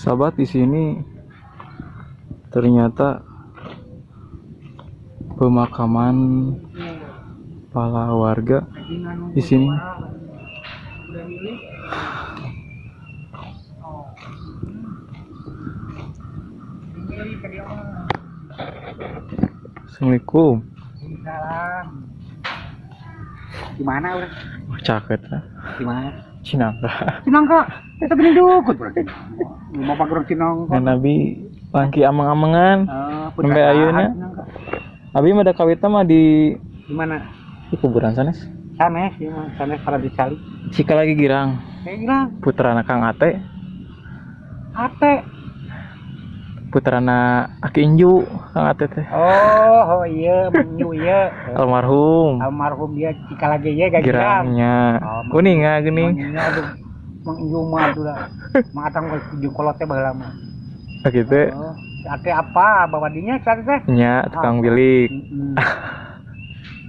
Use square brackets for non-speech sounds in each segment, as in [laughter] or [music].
Sahabat di sini ternyata pemakaman para warga di sini. Assalamualaikum. Salam. Gimana udah? Wah, cakep lah. Gimana? Cinangka. Cinangka. Kita beli dukut berarti. Mau pakai orang Cinangka. Ngan Nabi langki amang-amangan. Eh, Sampai ayeuna. Cinangka. Abi mah ada kawitna mah di Di mana? di kuburan sanes. Sanes, ya, mah. sanes para dicari. Cika lagi girang. Kayak bilang, Putrana Kang Ate, ate. Putrana Aki Inju, Kang Ate teh. Oh, oh iya, menyu iya. Almarhum. Almarhum dia cika lagi ya gak girang. Girangnya. Oh, Kuning ah geuning. Menyunya aduh. Menyu mah aduh lah. [laughs] Matang gue tujuh kolotnya baheula mah. Ah gitu. Oh, ate apa? Bawa dinya cari teh. Nya tukang bilik. Mm-mm.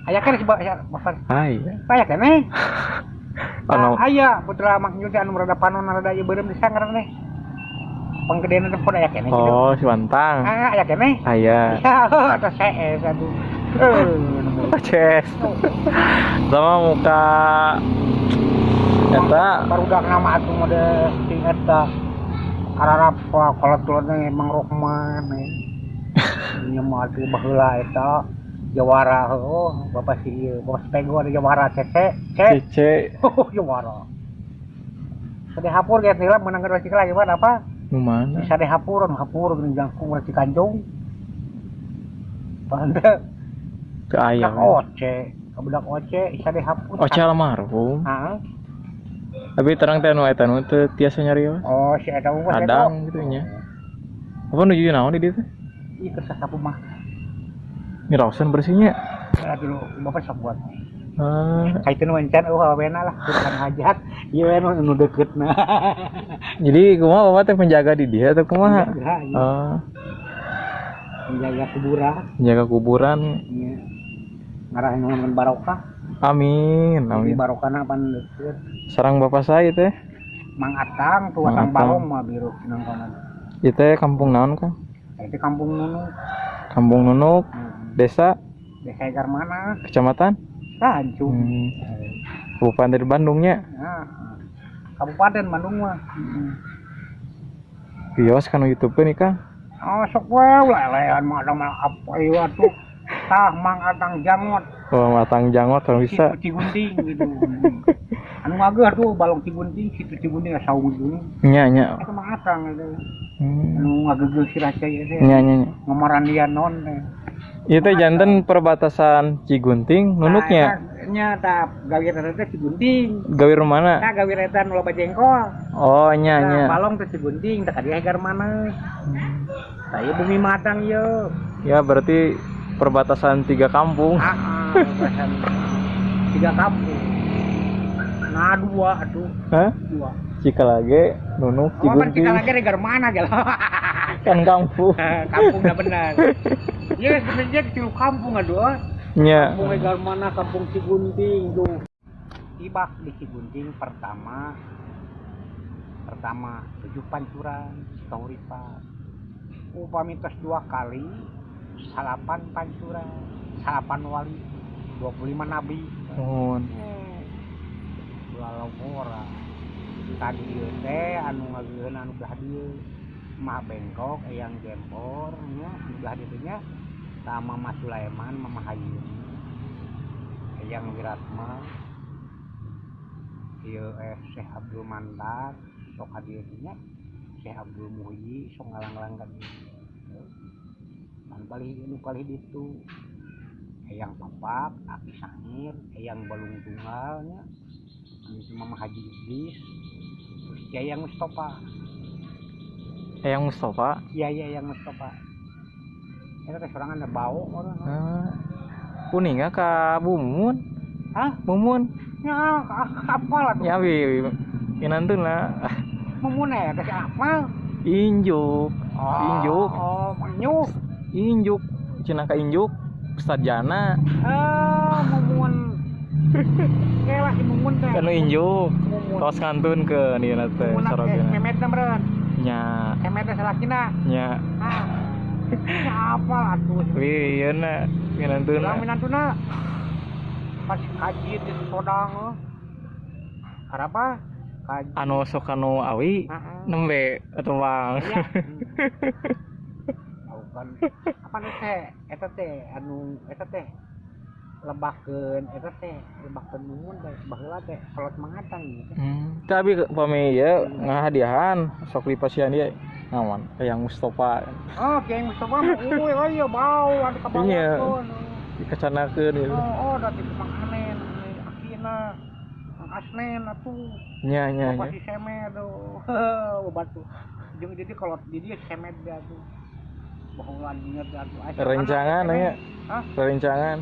Aya kan si bapak bapak Hai. Aya kan eh? Anu Ah, aya putra mak nyuci anu rada panon rada ieu beureum di sanggar teh. Panggedean teh pun aya keneh gitu. Oh, si Wantang. Ah, aya keneh. Aya. Ya, kata CS. Eh, Ces. Sama muka eta baru udah nama atuh mode sing eta. Ararap kalau tulutnya emang Rohman eh. [laughs] Nya mah atuh baheula eta Jawara oh bapak si bapak Spego ada Jawara cece Cece. [laughs] oh Jawara Sedih hapur ya tila menang cikal lagi apa mana? bisa deh hapur anu hapur gini jangkung rasi kanjong pada Ke ayam. budak oce budak oce bisa deh hapur Oce almarhum. ah Tapi terang teh anu eta nu teu tiasa nyari we. oh si eta mah Adang gitu nya. Apa nuju naon di dieu teh? iya kersa sapu mah Mirausan bersihnya. ya dulu bapak sok buat Ah, kaitan wancan oh awena lah bukan hajat [laughs] iya nu nu deket nah [laughs] jadi kumaha bapak teh penjaga di dia atau kumaha? Penjaga, iya. Ah, menjaga kuburan penjaga kuburan. iya ngarahin ngomongin barokah Amin, jadi amin. barokahna pan deket Sarang bapak saya teh. Mang Atang tuh Atang. Balong mah biru nang kono Ieu teh kampung naon Kang? itu kampung Nunu Kampung Nunuk, hmm. desa, desa mana kecamatan, Tanjung hmm, Kabupaten Bandungnya. Nah, Kabupaten Bandung mah. Bios kan YouTube nih Kang. Oh, sok wae lelean mah ada mah apa ieu atuh. Tah mang atang jangot, Oh, matang jangot kalau bisa. cigunting gitu. anu ngageuh atuh balong cigunting, situ cigunting saung gitu. Nya nya. Eta mah atang itu. Hmm. Anu ngageuh siraca ieu teh. Nya nya. Ngamaran dia non teh. Ieu teh janten perbatasan Cigunting, nunuknya. Nya tah gawir eta cigunting. Gawe rumana. Nah, gawir eta nu loba jengkol. Oh, nya Nah, nya. balong teh cigunting, teh dia egar mana. Tah ieu bumi matang ieu. Ya berarti perbatasan tiga kampung. Ah, ah, bahasan tiga kampung. Nah dua aduh Hah? dua. Cikalage, Nunuk, Oh kan Cigunting. lagi negar mana gel? Kan kampung. [laughs] kampung benar. [laughs] Ya sebenarnya kecil kampung aduh. Nya. Kampung negar mana kampung Cigunting tuh. Tiba di Cigunting pertama pertama tujuh pancuran Kauripan. Upami tos dua kali salapan pancuran salapan wali 25 nabi Nuhun. lalau ora tadi ieu teh anu ngageueun anu belah mah bengkok eyang gempor nya anu belah dieu teh nya ta Mama Sulaiman Mama Hayu eyang Wiratma ieu eh Syekh Abdul Mandar sok hadieu teh nya Syekh Abdul Muhyi sok ngalang-ngalang ka dieu man balik anu kali ditu eyang papak aki sangir eyang balung tunggalnya itu Mama Haji Idris terus Yayang Mustafa Eyang Mustafa. iya iya Yayang Mustafa itu teh sorangan ada bau orang Ah. Kuninga ka Bumun. hah Mumun. ya apa lah tuh Ya wi. Inantun lah. mumun ya kasih apa Injuk. oh Injuk. oh menyuk Injuk. Cina ka Injuk. Ustad Jana. ah mumun [laughs] kayak lah si mumun teh Anu Injuk. Tos ngantun ke mumun eh, sorogena. memet meren nya Kemet salakina. nya Ah. Siapa atuh? Wih, iya na nginantuna Bilang minantuna. Pas kaji di Sodang. eh. Karapa? Kaji. anu sok anu awi Heeh. nembe atau bang Iya. [laughs] Kan apa nu teh eta teh anu eta teh lebahkeun eta teh lebahkeun nuhun teh baheula teh kolot mangatang gitu. Hmm, tapi pami ya ngahadiahan sok di pasien dia ngawan kayak Mustafa Oh, Kiai Mustafa mah uy ayo bau anu kabawa Iya. dikacanakeun gitu Oh, oh Mang Anen, ani Akina, Asnen atuh. nya nya nya si Semed [laughs] tuh. Jeung jadi kalau di dia Semed dia tuh. Rencangan ya rencangan.